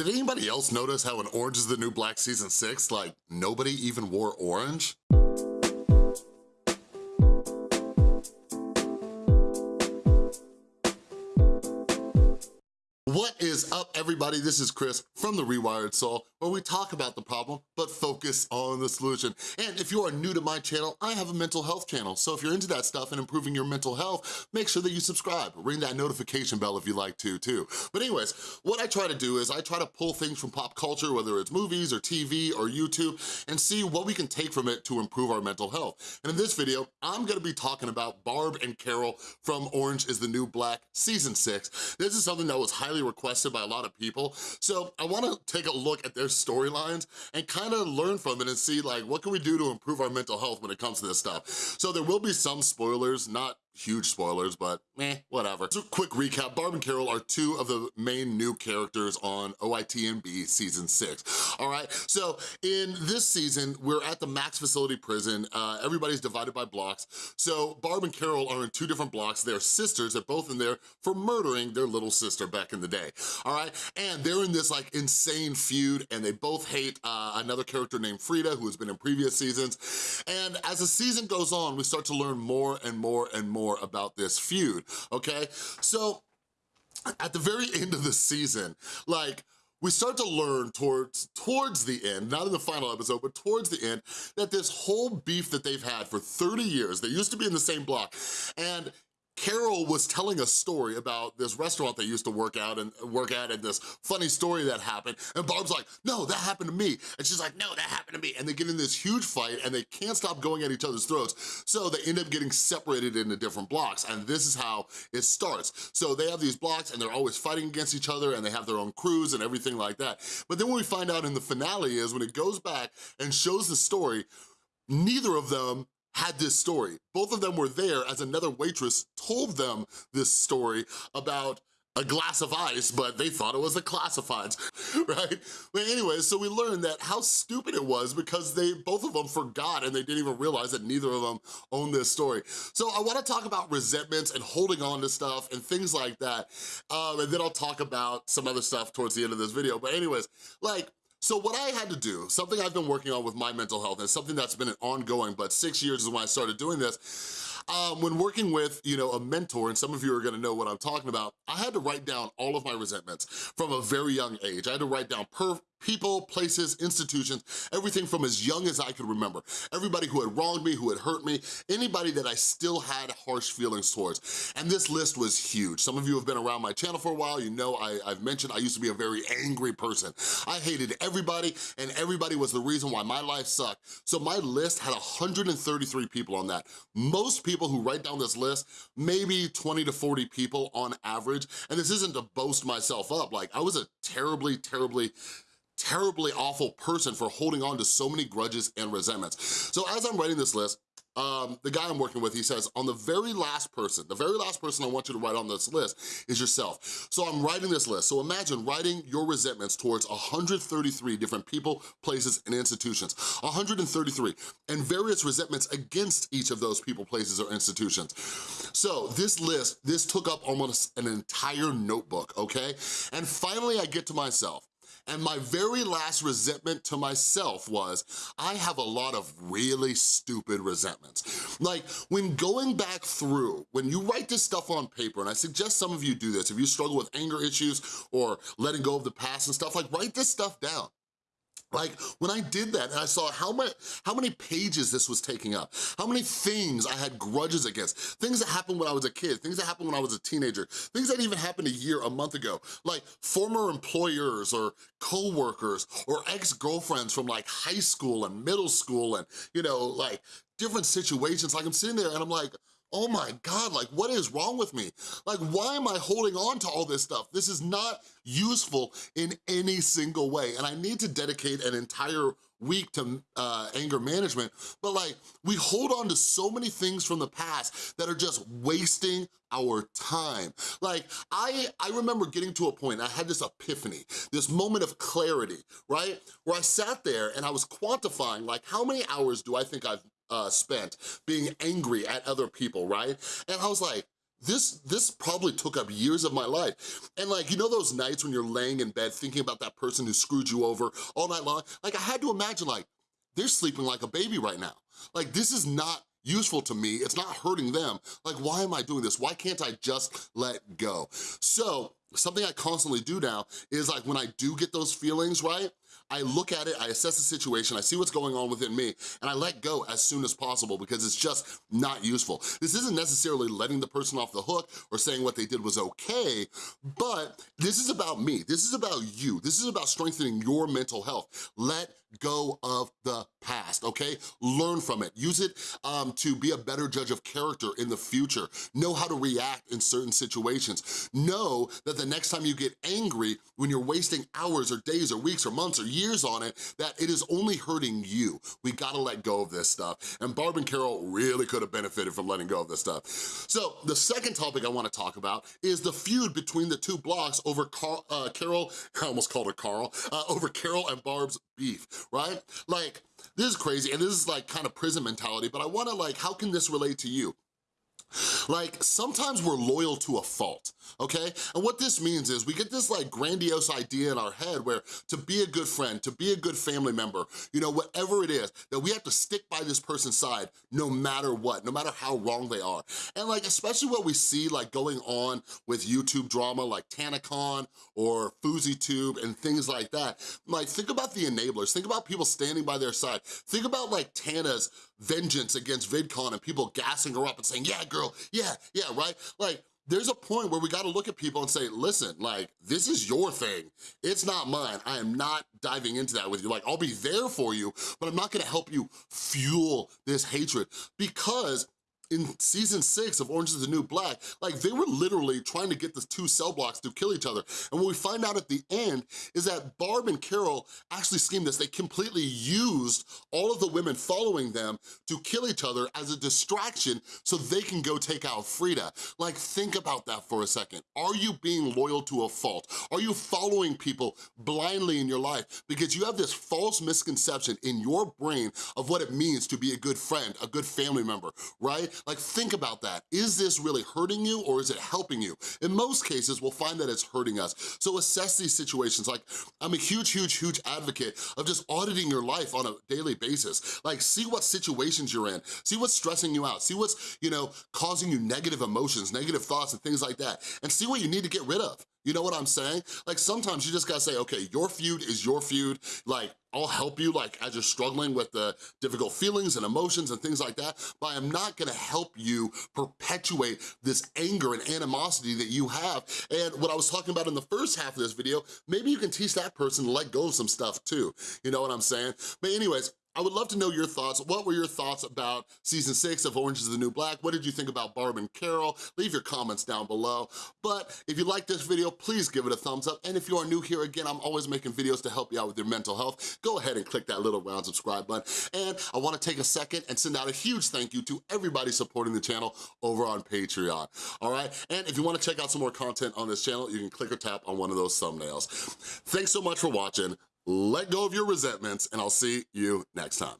Did anybody else notice how in Orange is the New Black Season 6, like, nobody even wore orange? What is up, everybody? This is Chris from The Rewired Soul, where we talk about the problem, but focus on the solution. And if you are new to my channel, I have a mental health channel. So if you're into that stuff and improving your mental health, make sure that you subscribe. Ring that notification bell if you like to, too. But anyways, what I try to do is I try to pull things from pop culture, whether it's movies or TV or YouTube, and see what we can take from it to improve our mental health. And in this video, I'm gonna be talking about Barb and Carol from Orange is the New Black Season 6. This is something that was highly requested by a lot of people. So I wanna take a look at their storylines and kind of learn from it and see like, what can we do to improve our mental health when it comes to this stuff? So there will be some spoilers, not huge spoilers, but eh, whatever. So quick recap, Barb and Carol are two of the main new characters on OITNB season six, all right? So in this season, we're at the Max Facility Prison. Uh, everybody's divided by blocks. So Barb and Carol are in two different blocks. They're sisters, they're both in there for murdering their little sister back in the day, all right? And they're in this like insane feud and they both hate uh, another character named Frieda who has been in previous seasons. And as the season goes on, we start to learn more and more and more more about this feud, okay? So at the very end of the season, like, we start to learn towards towards the end, not in the final episode, but towards the end, that this whole beef that they've had for 30 years, they used to be in the same block, and Carol was telling a story about this restaurant they used to work out and work at and this funny story that happened. And Barb's like, no, that happened to me. And she's like, no, that happened to me. And they get in this huge fight and they can't stop going at each other's throats. So they end up getting separated into different blocks. And this is how it starts. So they have these blocks and they're always fighting against each other and they have their own crews and everything like that. But then what we find out in the finale is when it goes back and shows the story, neither of them had this story. Both of them were there as another waitress told them this story about a glass of ice, but they thought it was the classifieds, right? But anyways, so we learned that how stupid it was because they, both of them forgot and they didn't even realize that neither of them owned this story. So I wanna talk about resentments and holding on to stuff and things like that. Um, and then I'll talk about some other stuff towards the end of this video. But anyways, like, so what I had to do, something I've been working on with my mental health, and something that's been an ongoing, but six years is when I started doing this, um, when working with, you know, a mentor, and some of you are gonna know what I'm talking about, I had to write down all of my resentments from a very young age. I had to write down per people, places, institutions, everything from as young as I could remember. Everybody who had wronged me, who had hurt me, anybody that I still had harsh feelings towards. And this list was huge. Some of you have been around my channel for a while, you know I, have mentioned I used to be a very angry person. I hated everybody and everybody was the reason why my life sucked. So my list had 133 people on that. Most people who write down this list, maybe 20 to 40 people on average. And this isn't to boast myself up, like I was a terribly, terribly terribly awful person for holding on to so many grudges and resentments. So as I'm writing this list, um, the guy I'm working with, he says, on the very last person, the very last person I want you to write on this list is yourself. So I'm writing this list. So imagine writing your resentments towards 133 different people, places, and institutions. 133, and various resentments against each of those people, places, or institutions. So this list, this took up almost an entire notebook, okay? And finally I get to myself. And my very last resentment to myself was, I have a lot of really stupid resentments. Like, when going back through, when you write this stuff on paper, and I suggest some of you do this, if you struggle with anger issues or letting go of the past and stuff, like write this stuff down. Like, when I did that and I saw how many, how many pages this was taking up, how many things I had grudges against, things that happened when I was a kid, things that happened when I was a teenager, things that even happened a year, a month ago, like former employers or co-workers or ex-girlfriends from like high school and middle school and, you know, like different situations. Like I'm sitting there and I'm like, oh my God, like what is wrong with me? Like why am I holding on to all this stuff? This is not useful in any single way. And I need to dedicate an entire week to uh, anger management, but like we hold on to so many things from the past that are just wasting our time. Like I, I remember getting to a point, I had this epiphany, this moment of clarity, right? Where I sat there and I was quantifying like how many hours do I think I've uh, spent being angry at other people, right? And I was like, this this probably took up years of my life. And like, you know those nights when you're laying in bed thinking about that person who screwed you over all night long? Like I had to imagine like, they're sleeping like a baby right now. Like this is not useful to me, it's not hurting them. Like, why am I doing this? Why can't I just let go? So, something I constantly do now is like when I do get those feelings, right? I look at it, I assess the situation, I see what's going on within me, and I let go as soon as possible because it's just not useful. This isn't necessarily letting the person off the hook or saying what they did was okay, but this is about me. This is about you. This is about strengthening your mental health. Let go of the past, okay? Learn from it. Use it um, to be a better judge of character in the future. Know how to react in certain situations. Know that the next time you get angry, when you're wasting hours or days or weeks or months or years on it, that it is only hurting you. We gotta let go of this stuff. And Barb and Carol really could have benefited from letting go of this stuff. So the second topic I wanna talk about is the feud between the two blocks over Carl, uh, Carol, I almost called her Carl, uh, over Carol and Barb's beef, right? Like, this is crazy, and this is like kind of prison mentality, but I wanna like, how can this relate to you? Like, sometimes we're loyal to a fault, okay? And what this means is we get this like grandiose idea in our head where to be a good friend, to be a good family member, you know, whatever it is, that we have to stick by this person's side no matter what, no matter how wrong they are. And like, especially what we see like going on with YouTube drama like TanaCon or FouseyTube and things like that, like think about the enablers, think about people standing by their side, think about like Tana's vengeance against VidCon and people gassing her up and saying, yeah, girl, yeah, yeah, right? Like, there's a point where we gotta look at people and say, listen, like, this is your thing. It's not mine. I am not diving into that with you. Like, I'll be there for you, but I'm not gonna help you fuel this hatred because in season six of Orange is the New Black, like they were literally trying to get the two cell blocks to kill each other. And what we find out at the end is that Barb and Carol actually schemed this. They completely used all of the women following them to kill each other as a distraction so they can go take out Frieda. Like think about that for a second. Are you being loyal to a fault? Are you following people blindly in your life because you have this false misconception in your brain of what it means to be a good friend, a good family member, right? Like think about that. Is this really hurting you or is it helping you? In most cases, we'll find that it's hurting us. So assess these situations. Like I'm a huge, huge, huge advocate of just auditing your life on a daily basis. Like see what situations you're in, see what's stressing you out, see what's, you know, causing you negative emotions, negative thoughts and things like that, and see what you need to get rid of. You know what I'm saying? Like sometimes you just gotta say, okay, your feud is your feud. Like I'll help you like as you're struggling with the difficult feelings and emotions and things like that, but I'm not gonna help you perpetuate this anger and animosity that you have. And what I was talking about in the first half of this video, maybe you can teach that person to let go of some stuff too. You know what I'm saying? But anyways, I would love to know your thoughts. What were your thoughts about season six of Orange is the New Black? What did you think about Barb and Carol? Leave your comments down below. But if you like this video, please give it a thumbs up. And if you are new here, again, I'm always making videos to help you out with your mental health. Go ahead and click that little round subscribe button. And I wanna take a second and send out a huge thank you to everybody supporting the channel over on Patreon, all right? And if you wanna check out some more content on this channel, you can click or tap on one of those thumbnails. Thanks so much for watching let go of your resentments, and I'll see you next time.